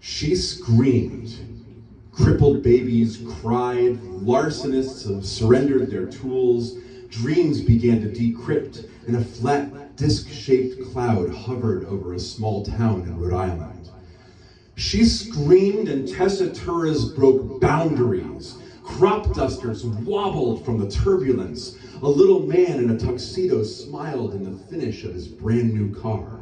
She screamed. Crippled babies cried, larcenists surrendered their tools, dreams began to decrypt, and a flat disc-shaped cloud hovered over a small town in Rhode Island. She screamed and tessituras broke boundaries. Crop dusters wobbled from the turbulence. A little man in a tuxedo smiled in the finish of his brand new car.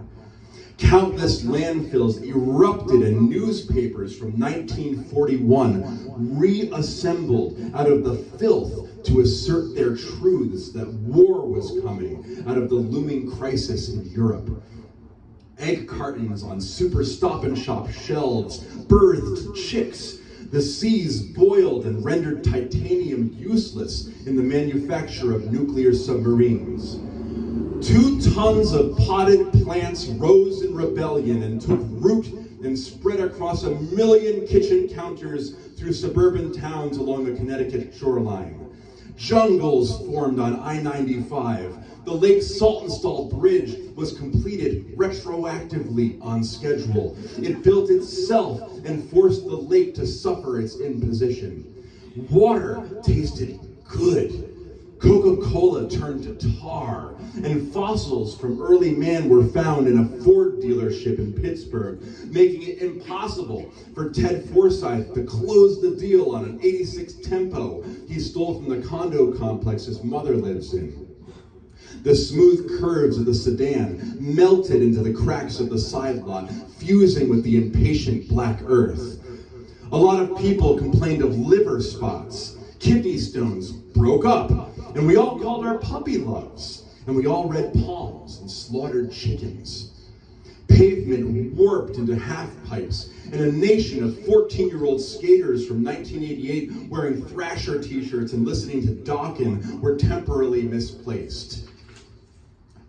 Countless landfills erupted and newspapers from 1941 reassembled out of the filth to assert their truths that war was coming out of the looming crisis in Europe. Egg cartons on super stop and shop shelves birthed chicks. The seas boiled and rendered titanium useless in the manufacture of nuclear submarines. Two tons of potted plants rose in rebellion and took root and spread across a million kitchen counters through suburban towns along the Connecticut shoreline. Jungles formed on I-95. The Lake Saltonstall Bridge was completed retroactively on schedule. It built itself and forced the lake to suffer its imposition. Water tasted good Coca-Cola turned to tar, and fossils from early man were found in a Ford dealership in Pittsburgh, making it impossible for Ted Forsyth to close the deal on an 86 Tempo he stole from the condo complex his mother lives in. The smooth curves of the sedan melted into the cracks of the side lot, fusing with the impatient black earth. A lot of people complained of liver spots, kidney stones broke up, and we all called our puppy loves. And we all read palms and slaughtered chickens. Pavement warped into half pipes, and a nation of 14 year old skaters from 1988 wearing Thrasher t shirts and listening to Dokken were temporarily misplaced.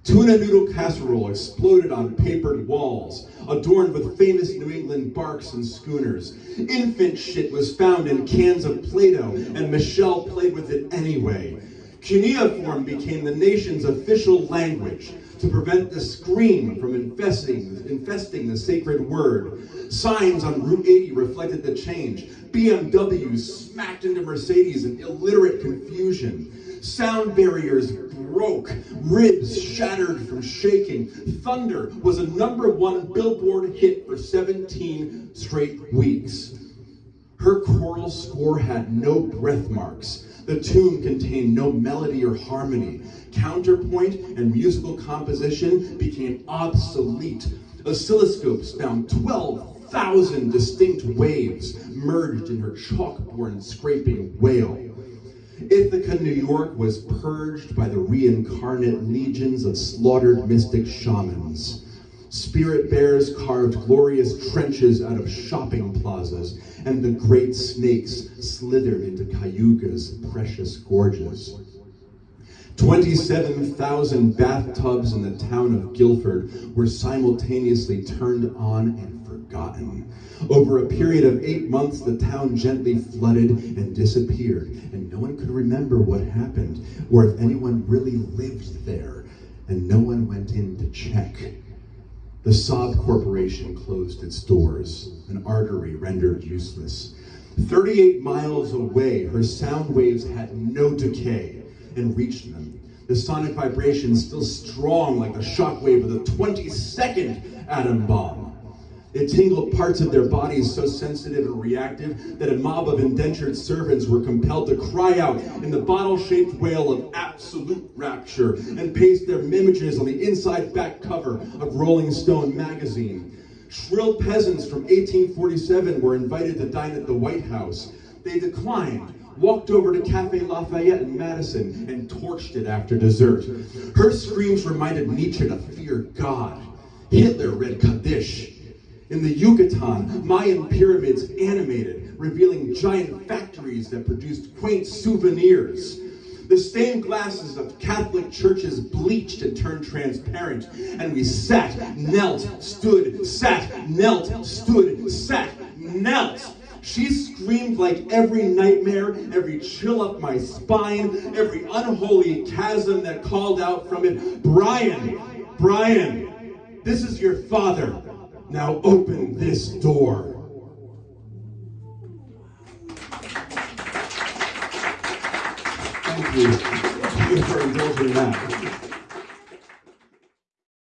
Tuna noodle casserole exploded on papered walls, adorned with famous New England barks and schooners. Infant shit was found in cans of Play-Doh, and Michelle played with it anyway. Cuneiform became the nation's official language to prevent the scream from infesting, infesting the sacred word. Signs on Route 80 reflected the change. BMWs smacked into Mercedes in illiterate confusion. Sound barriers broke, ribs shattered from shaking. Thunder was a number one billboard hit for 17 straight weeks. Her choral score had no breath marks. The tune contained no melody or harmony. Counterpoint and musical composition became obsolete. Oscilloscopes found 12,000 distinct waves merged in her chalkboard scraping wail. Ithaca, New York was purged by the reincarnate legions of slaughtered mystic shamans. Spirit bears carved glorious trenches out of shopping plazas, and the great snakes slithered into Cayuga's precious gorges. 27,000 bathtubs in the town of Guilford were simultaneously turned on and forgotten. Over a period of eight months, the town gently flooded and disappeared, and no one could remember what happened or if anyone really lived there, and no one went in to check. The Saab Corporation closed its doors, an artery rendered useless. 38 miles away, her sound waves had no decay and reached them. The sonic vibration still strong like the shockwave of the 22nd atom bomb. It tingled parts of their bodies so sensitive and reactive that a mob of indentured servants were compelled to cry out in the bottle-shaped wail of absolute rapture and paste their images on the inside back cover of Rolling Stone magazine. Shrill peasants from 1847 were invited to dine at the White House. They declined, walked over to Cafe Lafayette in Madison, and torched it after dessert. Her screams reminded Nietzsche to fear God. Hitler read Kaddish. In the Yucatan, Mayan pyramids animated, revealing giant factories that produced quaint souvenirs. The stained glasses of Catholic churches bleached and turned transparent, and we sat, knelt, stood, sat, knelt, stood, sat, knelt. She screamed like every nightmare, every chill up my spine, every unholy chasm that called out from it, Brian, Brian, this is your father. Now open this door. Thank you. Thank you for indulging that.